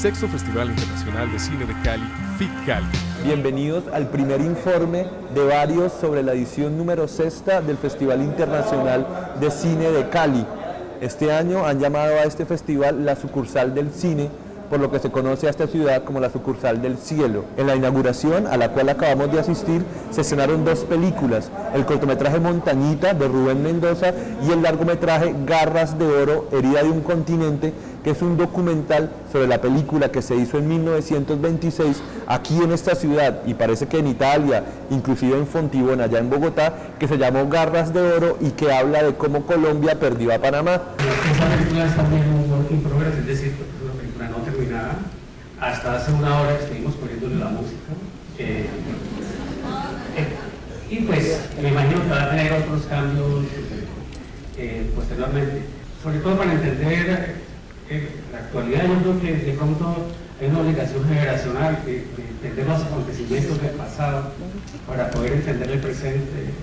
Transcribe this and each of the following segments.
Sexto Festival Internacional de Cine de Cali, FIC Cali. Bienvenidos al primer informe de varios sobre la edición número sexta del Festival Internacional de Cine de Cali. Este año han llamado a este festival la sucursal del cine, por lo que se conoce a esta ciudad como la sucursal del cielo. En la inauguración, a la cual acabamos de asistir, se estrenaron dos películas, el cortometraje Montañita de Rubén Mendoza y el largometraje Garras de Oro, Herida de un Continente, que es un documental sobre la película que se hizo en 1926 aquí en esta ciudad y parece que en Italia, inclusive en Fontibón, allá en Bogotá, que se llamó Garras de Oro y que habla de cómo Colombia perdió a Panamá. Esa película es también un es decir, película no Hasta hace una hora estuvimos poniéndole la música. Eh, eh, y pues me imagino que va a tener otros cambios eh, posteriormente. Sobre todo para entender la actualidad yo creo que de pronto hay una obligación generacional de, entender los acontecimientos del pasado para poder entender el presente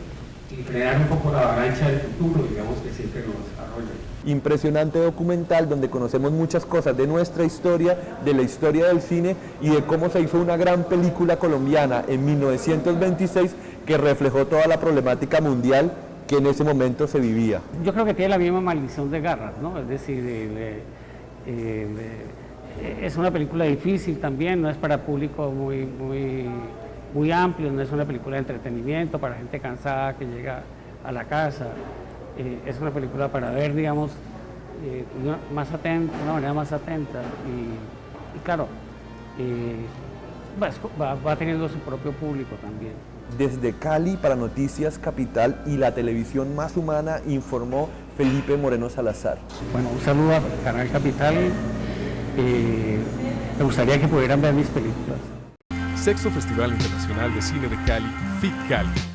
y crear un poco la avalancha del futuro, digamos, que siempre nos desarrolla. Impresionante documental donde conocemos muchas cosas de nuestra historia, de la historia del cine y de cómo se hizo una gran película colombiana en 1926 que reflejó toda la problemática mundial que en ese momento se vivía. Yo creo que tiene la misma maldición de Garras, ¿no? Es decir, eh, es una película difícil también, no es para público muy, muy, muy amplio, no es una película de entretenimiento para gente cansada que llega a la casa. Eh, es una película para ver, digamos, eh, más atenta, una manera más atenta. Y, claro, va, va teniendo su propio público también. Desde Cali para Noticias Capital y la televisión más humana informó Felipe Moreno Salazar. Bueno, un saludo a Canal Capital. Eh, me gustaría que pudieran ver mis películas. Sexto Festival Internacional de Cine de Cali, FIC Cali.